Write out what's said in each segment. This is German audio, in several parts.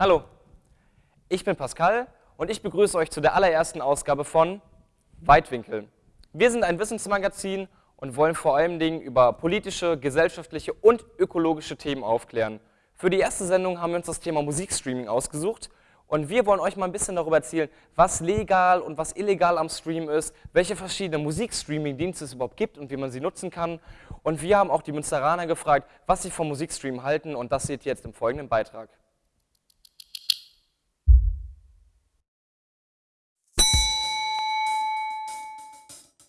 Hallo, ich bin Pascal und ich begrüße euch zu der allerersten Ausgabe von Weitwinkel. Wir sind ein Wissensmagazin und wollen vor allen Dingen über politische, gesellschaftliche und ökologische Themen aufklären. Für die erste Sendung haben wir uns das Thema Musikstreaming ausgesucht und wir wollen euch mal ein bisschen darüber erzählen, was legal und was illegal am Stream ist, welche verschiedenen Musikstreaming-Dienste es überhaupt gibt und wie man sie nutzen kann. Und wir haben auch die Münsteraner gefragt, was sie vom Musikstream halten und das seht ihr jetzt im folgenden Beitrag.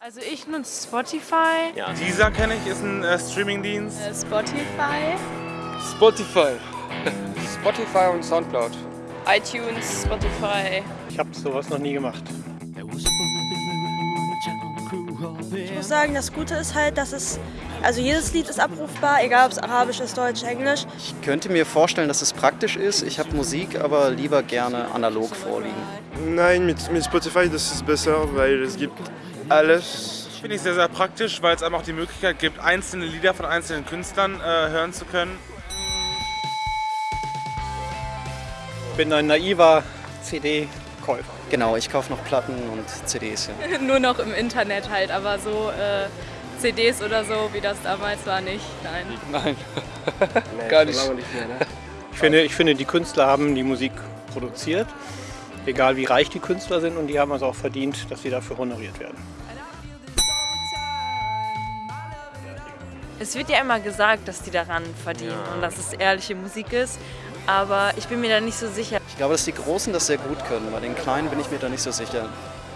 Also ich nutze Spotify. Ja. Dieser kenne ich, ist ein äh, Streamingdienst. Äh, Spotify. Spotify. Spotify und Soundcloud. iTunes, Spotify. Ich habe sowas noch nie gemacht. Ich muss sagen, das Gute ist halt, dass es, also jedes Lied ist abrufbar, egal ob es Arabisch ist, Deutsch, Englisch. Ich könnte mir vorstellen, dass es praktisch ist. Ich habe Musik aber lieber gerne analog vorliegen. Nein, mit, mit Spotify das ist besser, weil es gibt alles. Finde ich sehr, sehr praktisch, weil es einem auch die Möglichkeit gibt, einzelne Lieder von einzelnen Künstlern äh, hören zu können. Ich bin ein naiver CD-Käufer. Genau, ich kaufe noch Platten und CDs. Ja. Nur noch im Internet halt, aber so äh, CDs oder so, wie das damals war, nicht. Nein. Nein, Nee, Gar nicht. mehr, ne? Ich finde, ich finde, die Künstler haben die Musik produziert, egal wie reich die Künstler sind, und die haben es auch verdient, dass sie dafür honoriert werden. Es wird ja immer gesagt, dass die daran verdienen und dass es ehrliche Musik ist, aber ich bin mir da nicht so sicher. Ich glaube, dass die Großen das sehr gut können. Bei den Kleinen bin ich mir da nicht so sicher.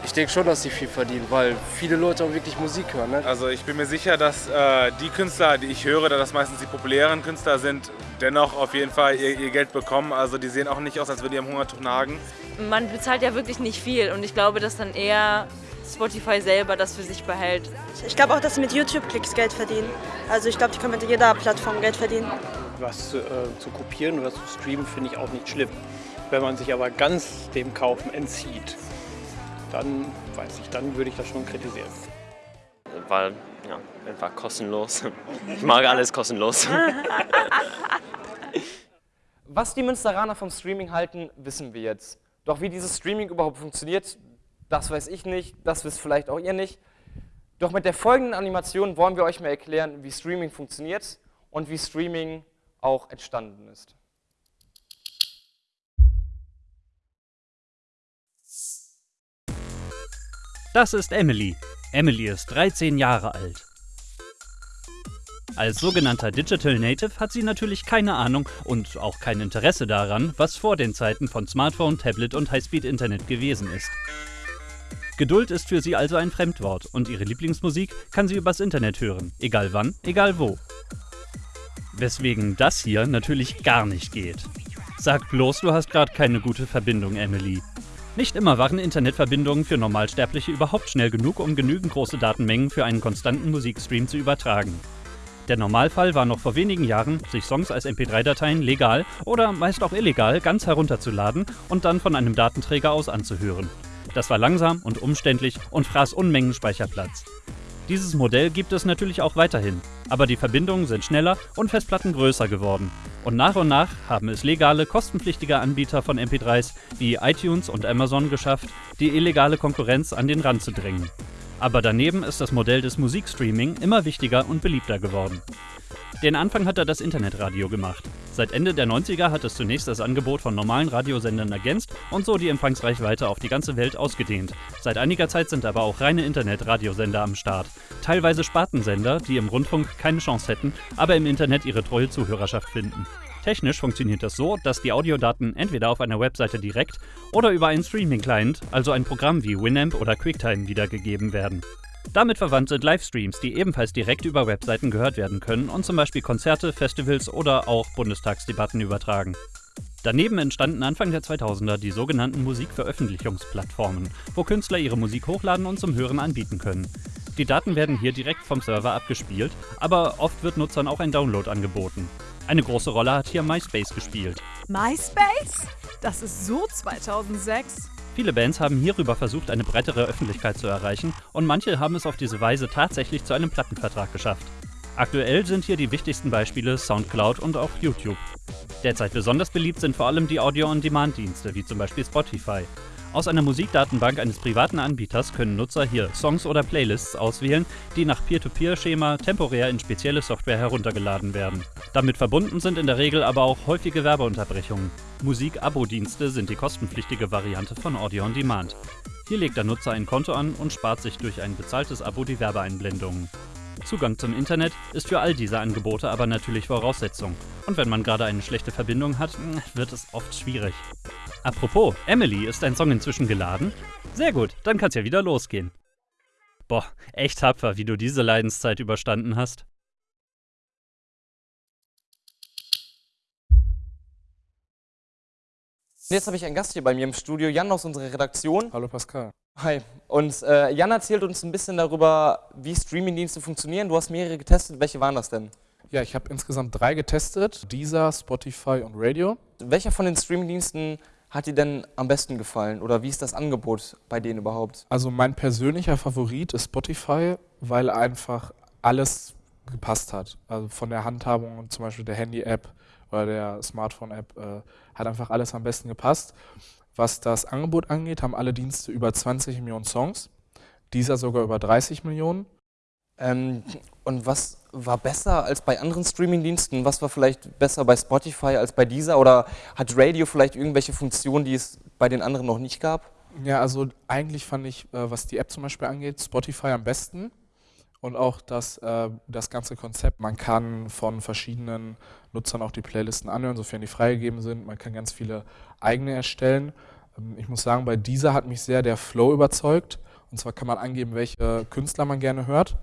Ich denke schon, dass sie viel verdienen, weil viele Leute auch wirklich Musik hören. Ne? Also ich bin mir sicher, dass äh, die Künstler, die ich höre, da das meistens die populären Künstler sind, dennoch auf jeden Fall ihr, ihr Geld bekommen. Also die sehen auch nicht aus, als würden die am Hungertuch nagen. Man bezahlt ja wirklich nicht viel und ich glaube, dass dann eher Spotify selber das für sich behält. Ich glaube auch, dass sie mit YouTube-Klicks Geld verdienen. Also ich glaube, die können mit jeder Plattform Geld verdienen. Was äh, zu kopieren oder zu streamen finde ich auch nicht schlimm. Wenn man sich aber ganz dem Kaufen entzieht, dann weiß ich, dann würde ich das schon kritisieren. weil ja, einfach kostenlos. Ich mag alles kostenlos. Was die Münsteraner vom Streaming halten, wissen wir jetzt. Doch wie dieses Streaming überhaupt funktioniert, das weiß ich nicht, das wisst vielleicht auch ihr nicht. Doch mit der folgenden Animation wollen wir euch mal erklären, wie Streaming funktioniert und wie Streaming auch entstanden ist. Das ist Emily. Emily ist 13 Jahre alt. Als sogenannter Digital Native hat sie natürlich keine Ahnung und auch kein Interesse daran, was vor den Zeiten von Smartphone, Tablet und Highspeed-Internet gewesen ist. Geduld ist für sie also ein Fremdwort und ihre Lieblingsmusik kann sie übers Internet hören, egal wann, egal wo. Weswegen das hier natürlich gar nicht geht. Sag bloß, du hast gerade keine gute Verbindung, Emily. Nicht immer waren Internetverbindungen für Normalsterbliche überhaupt schnell genug, um genügend große Datenmengen für einen konstanten Musikstream zu übertragen. Der Normalfall war noch vor wenigen Jahren, sich Songs als MP3-Dateien legal oder meist auch illegal ganz herunterzuladen und dann von einem Datenträger aus anzuhören. Das war langsam und umständlich und fraß Unmengen Speicherplatz. Dieses Modell gibt es natürlich auch weiterhin, aber die Verbindungen sind schneller und Festplatten größer geworden. Und nach und nach haben es legale, kostenpflichtige Anbieter von MP3s wie iTunes und Amazon geschafft, die illegale Konkurrenz an den Rand zu drängen. Aber daneben ist das Modell des Musikstreaming immer wichtiger und beliebter geworden. Den Anfang hat er das Internetradio gemacht. Seit Ende der 90er hat es zunächst das Angebot von normalen Radiosendern ergänzt und so die Empfangsreichweite auf die ganze Welt ausgedehnt. Seit einiger Zeit sind aber auch reine Internetradiosender am Start. Teilweise Spartensender, die im Rundfunk keine Chance hätten, aber im Internet ihre treue Zuhörerschaft finden. Technisch funktioniert das so, dass die Audiodaten entweder auf einer Webseite direkt oder über einen Streaming-Client, also ein Programm wie Winamp oder QuickTime, wiedergegeben werden. Damit verwandt sind Livestreams, die ebenfalls direkt über Webseiten gehört werden können und zum Beispiel Konzerte, Festivals oder auch Bundestagsdebatten übertragen. Daneben entstanden Anfang der 2000er die sogenannten Musikveröffentlichungsplattformen, wo Künstler ihre Musik hochladen und zum Hören anbieten können. Die Daten werden hier direkt vom Server abgespielt, aber oft wird Nutzern auch ein Download angeboten. Eine große Rolle hat hier MySpace gespielt. MySpace? Das ist so 2006. Viele Bands haben hierüber versucht, eine breitere Öffentlichkeit zu erreichen und manche haben es auf diese Weise tatsächlich zu einem Plattenvertrag geschafft. Aktuell sind hier die wichtigsten Beispiele Soundcloud und auch YouTube. Derzeit besonders beliebt sind vor allem die Audio-on-Demand-Dienste, wie zum Beispiel Spotify. Aus einer Musikdatenbank eines privaten Anbieters können Nutzer hier Songs oder Playlists auswählen, die nach Peer-to-Peer-Schema temporär in spezielle Software heruntergeladen werden. Damit verbunden sind in der Regel aber auch häufige Werbeunterbrechungen. Musik-Abo-Dienste sind die kostenpflichtige Variante von Audio on Demand. Hier legt der Nutzer ein Konto an und spart sich durch ein bezahltes Abo die Werbeeinblendungen. Zugang zum Internet ist für all diese Angebote aber natürlich Voraussetzung. Und wenn man gerade eine schlechte Verbindung hat, wird es oft schwierig. Apropos, Emily, ist dein Song inzwischen geladen? Sehr gut, dann kann's ja wieder losgehen. Boah, echt tapfer, wie du diese Leidenszeit überstanden hast. Jetzt habe ich einen Gast hier bei mir im Studio, Jan aus unserer Redaktion. Hallo Pascal. Hi. Und äh, Jan erzählt uns ein bisschen darüber, wie Streamingdienste funktionieren. Du hast mehrere getestet. Welche waren das denn? Ja, ich habe insgesamt drei getestet. Deezer, Spotify und Radio. Welcher von den Streamingdiensten hat dir denn am besten gefallen? Oder wie ist das Angebot bei denen überhaupt? Also mein persönlicher Favorit ist Spotify, weil einfach alles gepasst hat. Also von der Handhabung und zum Beispiel der Handy-App oder der Smartphone-App äh, hat einfach alles am besten gepasst. Was das Angebot angeht, haben alle Dienste über 20 Millionen Songs, dieser sogar über 30 Millionen. Ähm, und was war besser als bei anderen Streamingdiensten? Was war vielleicht besser bei Spotify als bei dieser? Oder hat Radio vielleicht irgendwelche Funktionen, die es bei den anderen noch nicht gab? Ja, also eigentlich fand ich, äh, was die App zum Beispiel angeht, Spotify am besten. Und auch das, äh, das ganze Konzept. Man kann von verschiedenen Nutzern auch die Playlisten anhören, sofern die freigegeben sind. Man kann ganz viele eigene erstellen. Ähm, ich muss sagen, bei dieser hat mich sehr der Flow überzeugt. Und zwar kann man angeben, welche Künstler man gerne hört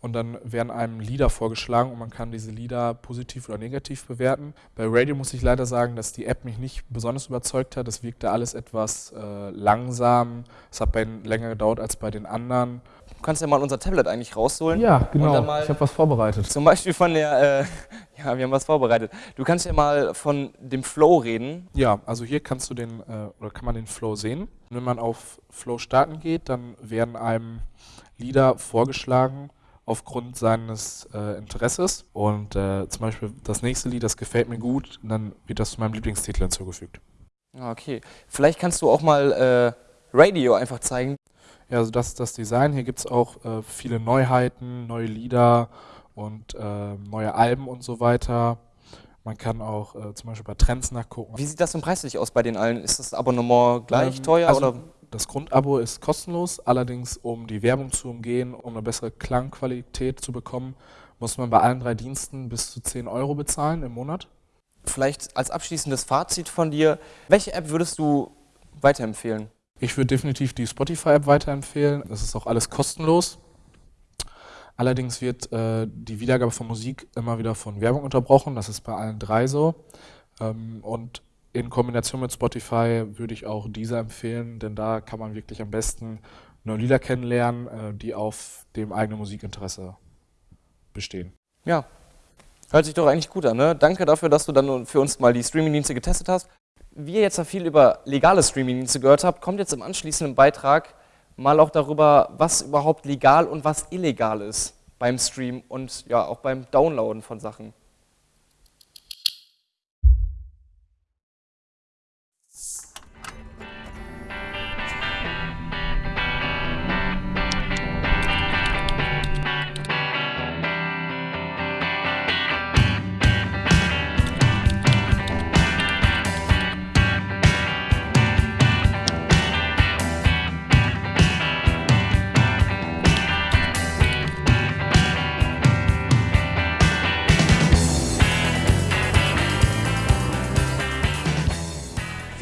und dann werden einem Lieder vorgeschlagen und man kann diese Lieder positiv oder negativ bewerten. Bei Radio muss ich leider sagen, dass die App mich nicht besonders überzeugt hat. Das wirkte alles etwas äh, langsam. Es hat bei länger gedauert als bei den anderen. Du kannst ja mal unser Tablet eigentlich rausholen. Ja, genau. Ich habe was vorbereitet. Zum Beispiel von der, äh, ja, wir haben was vorbereitet. Du kannst ja mal von dem Flow reden. Ja, also hier kannst du den, äh, oder kann man den Flow sehen. Wenn man auf Flow starten geht, dann werden einem Lieder vorgeschlagen, aufgrund seines äh, Interesses. Und äh, zum Beispiel das nächste Lied, das gefällt mir gut, und dann wird das zu meinem Lieblingstitel hinzugefügt. Ah, okay. Vielleicht kannst du auch mal äh, Radio einfach zeigen. Ja, also das ist das Design. Hier gibt es auch äh, viele Neuheiten, neue Lieder und äh, neue Alben und so weiter. Man kann auch äh, zum Beispiel bei Trends nachgucken. Wie sieht das denn preislich aus bei den allen? Ist das Abonnement gleich ähm, teuer? Also oder? Das Grundabo ist kostenlos, allerdings um die Werbung zu umgehen, um eine bessere Klangqualität zu bekommen, muss man bei allen drei Diensten bis zu 10 Euro bezahlen im Monat. Vielleicht als abschließendes Fazit von dir, welche App würdest du weiterempfehlen? Ich würde definitiv die Spotify-App weiterempfehlen. Das ist auch alles kostenlos. Allerdings wird äh, die Wiedergabe von Musik immer wieder von Werbung unterbrochen. Das ist bei allen drei so. Ähm, und in Kombination mit Spotify würde ich auch dieser empfehlen, denn da kann man wirklich am besten neue Lieder kennenlernen, äh, die auf dem eigenen Musikinteresse bestehen. Ja, hört sich doch eigentlich gut an. Ne? Danke dafür, dass du dann für uns mal die Streamingdienste getestet hast. Wie ihr jetzt viel über legale Streamingdienste gehört habt, kommt jetzt im anschließenden Beitrag mal auch darüber, was überhaupt legal und was illegal ist beim Stream und ja auch beim Downloaden von Sachen.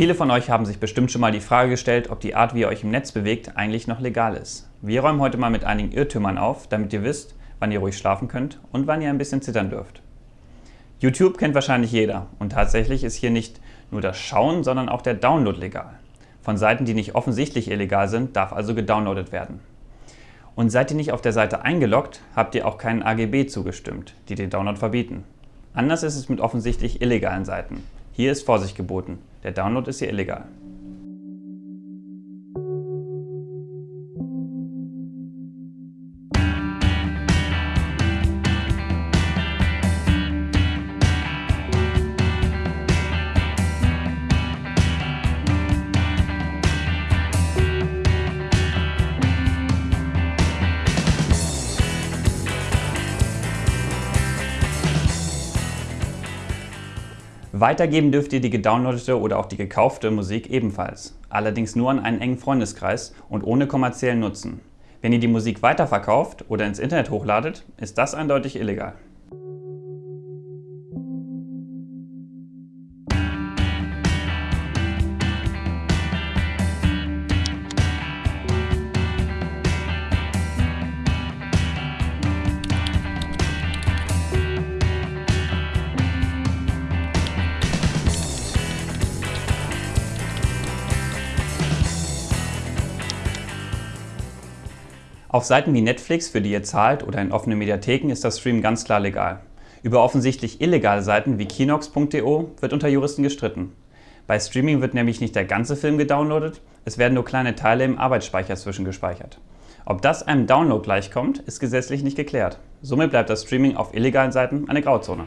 Viele von euch haben sich bestimmt schon mal die Frage gestellt, ob die Art, wie ihr euch im Netz bewegt, eigentlich noch legal ist. Wir räumen heute mal mit einigen Irrtümern auf, damit ihr wisst, wann ihr ruhig schlafen könnt und wann ihr ein bisschen zittern dürft. YouTube kennt wahrscheinlich jeder und tatsächlich ist hier nicht nur das Schauen, sondern auch der Download legal. Von Seiten, die nicht offensichtlich illegal sind, darf also gedownloadet werden. Und seid ihr nicht auf der Seite eingeloggt, habt ihr auch keinen AGB zugestimmt, die den Download verbieten. Anders ist es mit offensichtlich illegalen Seiten. Hier ist Vorsicht geboten. Der Download ist hier illegal. Weitergeben dürft ihr die gedownloadete oder auch die gekaufte Musik ebenfalls, allerdings nur an einen engen Freundeskreis und ohne kommerziellen Nutzen. Wenn ihr die Musik weiterverkauft oder ins Internet hochladet, ist das eindeutig illegal. Auf Seiten wie Netflix, für die ihr zahlt, oder in offenen Mediatheken ist das Stream ganz klar legal. Über offensichtlich illegale Seiten wie kinox.de wird unter Juristen gestritten. Bei Streaming wird nämlich nicht der ganze Film gedownloadet, es werden nur kleine Teile im Arbeitsspeicher zwischengespeichert. Ob das einem Download gleichkommt, ist gesetzlich nicht geklärt. Somit bleibt das Streaming auf illegalen Seiten eine Grauzone.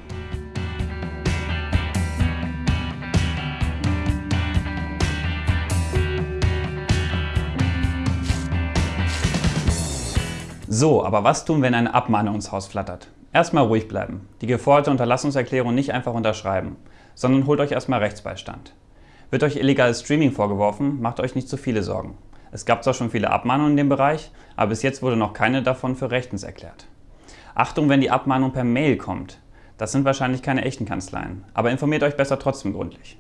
So, aber was tun, wenn eine Abmahnung ins Haus flattert? Erstmal ruhig bleiben. Die geforderte Unterlassungserklärung nicht einfach unterschreiben, sondern holt euch erstmal Rechtsbeistand. Wird euch illegales Streaming vorgeworfen, macht euch nicht zu viele Sorgen. Es gab zwar schon viele Abmahnungen in dem Bereich, aber bis jetzt wurde noch keine davon für rechtens erklärt. Achtung, wenn die Abmahnung per Mail kommt. Das sind wahrscheinlich keine echten Kanzleien, aber informiert euch besser trotzdem gründlich.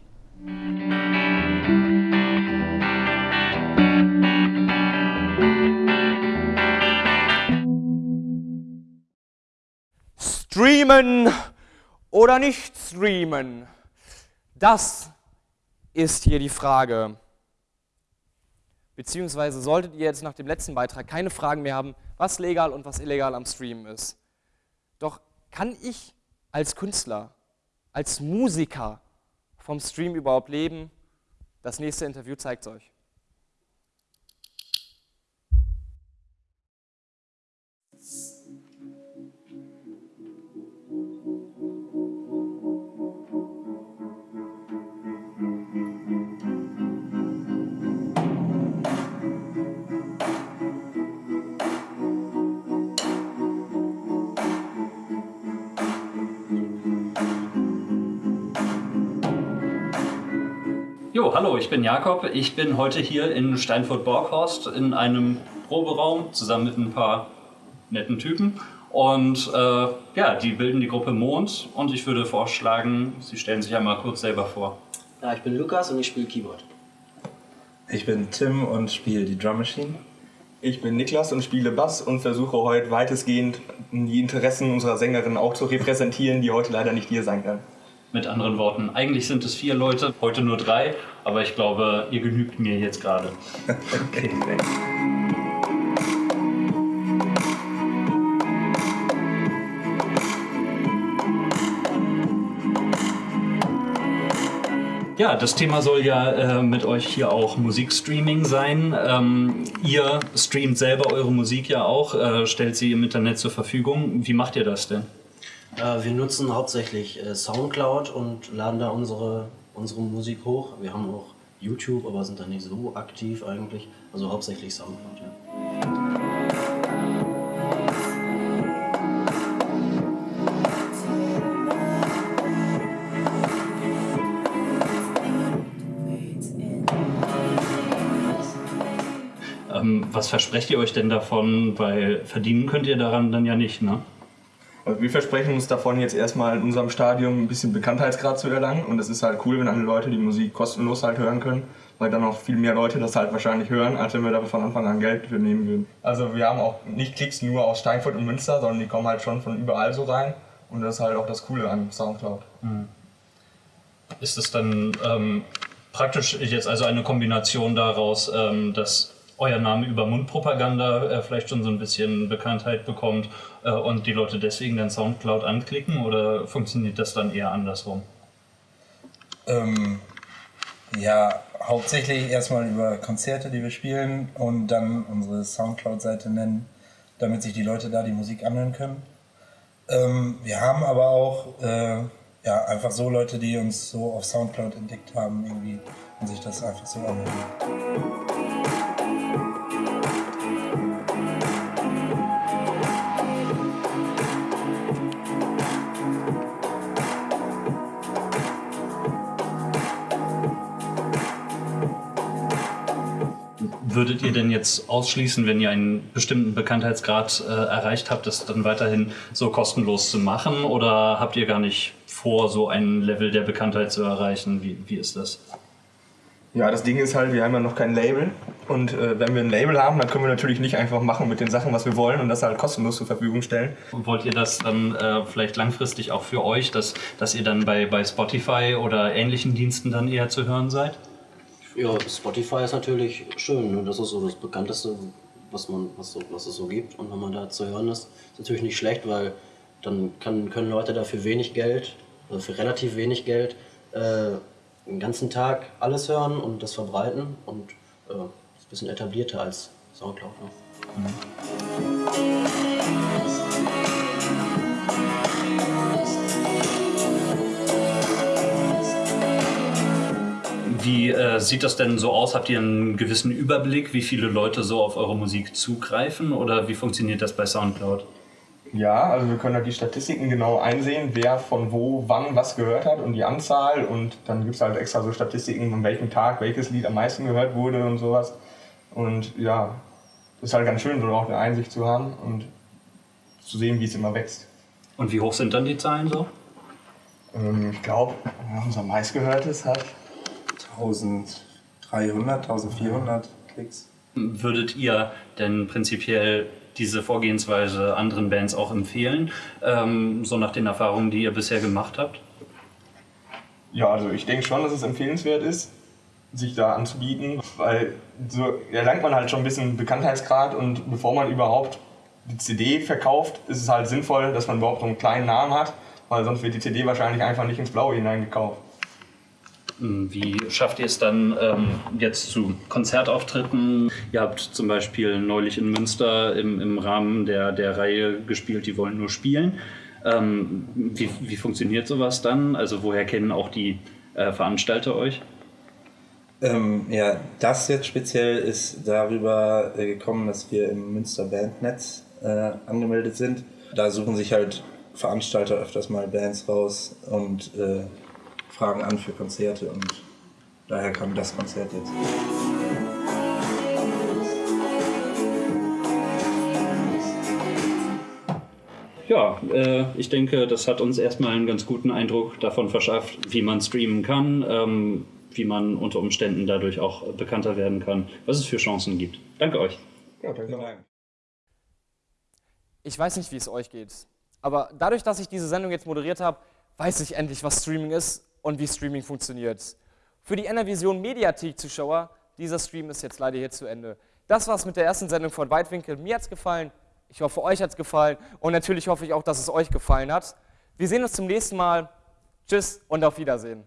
Streamen oder nicht streamen? Das ist hier die Frage. Beziehungsweise solltet ihr jetzt nach dem letzten Beitrag keine Fragen mehr haben, was legal und was illegal am Streamen ist. Doch kann ich als Künstler, als Musiker vom Stream überhaupt leben? Das nächste Interview zeigt es euch. Hallo, ich bin Jakob. Ich bin heute hier in Steinfurt-Borghorst in einem Proberaum zusammen mit ein paar netten Typen. Und äh, ja, die bilden die Gruppe Mond und ich würde vorschlagen, sie stellen sich einmal kurz selber vor. Ja, ich bin Lukas und ich spiele Keyboard. Ich bin Tim und spiele die Drum Machine. Ich bin Niklas und spiele Bass und versuche heute weitestgehend die Interessen unserer Sängerin auch zu repräsentieren, die heute leider nicht hier sein kann. Mit anderen Worten, eigentlich sind es vier Leute, heute nur drei, aber ich glaube, ihr genügt mir jetzt gerade. okay, thanks. Ja, das Thema soll ja äh, mit euch hier auch Musikstreaming sein. Ähm, ihr streamt selber eure Musik ja auch, äh, stellt sie im Internet zur Verfügung. Wie macht ihr das denn? Äh, wir nutzen hauptsächlich äh, Soundcloud und laden da unsere, unsere Musik hoch. Wir haben auch YouTube, aber sind da nicht so aktiv eigentlich. Also hauptsächlich Soundcloud, ja. Ähm, was versprecht ihr euch denn davon? Weil verdienen könnt ihr daran dann ja nicht, ne? Wir versprechen uns davon jetzt erstmal in unserem Stadium ein bisschen Bekanntheitsgrad zu erlangen und es ist halt cool, wenn alle Leute die Musik kostenlos halt hören können, weil dann auch viel mehr Leute das halt wahrscheinlich hören, als wenn wir da von Anfang an Geld für nehmen würden. Also wir haben auch nicht Klicks nur aus Steinfurt und Münster, sondern die kommen halt schon von überall so rein und das ist halt auch das Coole an Soundcloud. Mhm. Ist es dann ähm, praktisch jetzt also eine Kombination daraus, ähm, dass euer Name über Mundpropaganda äh, vielleicht schon so ein bisschen Bekanntheit bekommt äh, und die Leute deswegen dann Soundcloud anklicken oder funktioniert das dann eher andersrum? Ähm, ja, hauptsächlich erstmal über Konzerte, die wir spielen und dann unsere Soundcloud-Seite nennen, damit sich die Leute da die Musik anhören können. Ähm, wir haben aber auch äh, ja, einfach so Leute, die uns so auf Soundcloud entdeckt haben irgendwie und sich das einfach so anhören. Würdet ihr denn jetzt ausschließen, wenn ihr einen bestimmten Bekanntheitsgrad äh, erreicht habt, das dann weiterhin so kostenlos zu machen? Oder habt ihr gar nicht vor, so ein Level der Bekanntheit zu erreichen? Wie, wie ist das? Ja, das Ding ist halt, wir haben ja noch kein Label. Und äh, wenn wir ein Label haben, dann können wir natürlich nicht einfach machen mit den Sachen, was wir wollen und das halt kostenlos zur Verfügung stellen. Und wollt ihr das dann äh, vielleicht langfristig auch für euch, dass, dass ihr dann bei, bei Spotify oder ähnlichen Diensten dann eher zu hören seid? Ja, Spotify ist natürlich schön. Ne? Das ist so das bekannteste, was, man, was, so, was es so gibt. Und wenn man da zu hören ist, ist natürlich nicht schlecht, weil dann kann, können Leute dafür wenig Geld, also für relativ wenig Geld, äh, den ganzen Tag alles hören und das verbreiten. Und äh, ist ein bisschen etablierter als Soundcloud. Ne? Wie äh, sieht das denn so aus? Habt ihr einen gewissen Überblick, wie viele Leute so auf eure Musik zugreifen oder wie funktioniert das bei Soundcloud? Ja, also wir können da die Statistiken genau einsehen, wer von wo, wann was gehört hat und die Anzahl. Und dann gibt es halt extra so Statistiken, an welchem Tag welches Lied am meisten gehört wurde und sowas. Und ja, ist halt ganz schön, so auch eine Einsicht zu haben und zu sehen, wie es immer wächst. Und wie hoch sind dann die Zahlen so? Ähm, ich glaube, unser meistgehörtes hat 1300, 1400 Klicks. Würdet ihr denn prinzipiell diese Vorgehensweise anderen Bands auch empfehlen, ähm, so nach den Erfahrungen, die ihr bisher gemacht habt? Ja, also ich denke schon, dass es empfehlenswert ist, sich da anzubieten, weil so erlangt man halt schon ein bisschen Bekanntheitsgrad und bevor man überhaupt die CD verkauft, ist es halt sinnvoll, dass man überhaupt so einen kleinen Namen hat, weil sonst wird die CD wahrscheinlich einfach nicht ins Blaue hineingekauft. Wie schafft ihr es dann ähm, jetzt zu Konzertauftritten? Ihr habt zum Beispiel neulich in Münster im, im Rahmen der, der Reihe gespielt, die wollen nur spielen. Ähm, wie, wie funktioniert sowas dann? Also woher kennen auch die äh, Veranstalter euch? Ähm, ja, das jetzt speziell ist darüber äh, gekommen, dass wir im Münster Bandnetz äh, angemeldet sind. Da suchen sich halt Veranstalter öfters mal Bands raus und äh, fragen an für Konzerte und daher kam das Konzert jetzt. Ja, äh, ich denke, das hat uns erstmal einen ganz guten Eindruck davon verschafft, wie man streamen kann, ähm, wie man unter Umständen dadurch auch bekannter werden kann, was es für Chancen gibt. Danke euch. Ja, danke. Ich weiß nicht, wie es euch geht, aber dadurch, dass ich diese Sendung jetzt moderiert habe, weiß ich endlich, was Streaming ist und wie Streaming funktioniert. Für die Enervision Mediathek-Zuschauer, dieser Stream ist jetzt leider hier zu Ende. Das war's mit der ersten Sendung von Weitwinkel. Mir hat's gefallen, ich hoffe, euch hat's gefallen und natürlich hoffe ich auch, dass es euch gefallen hat. Wir sehen uns zum nächsten Mal. Tschüss und auf Wiedersehen.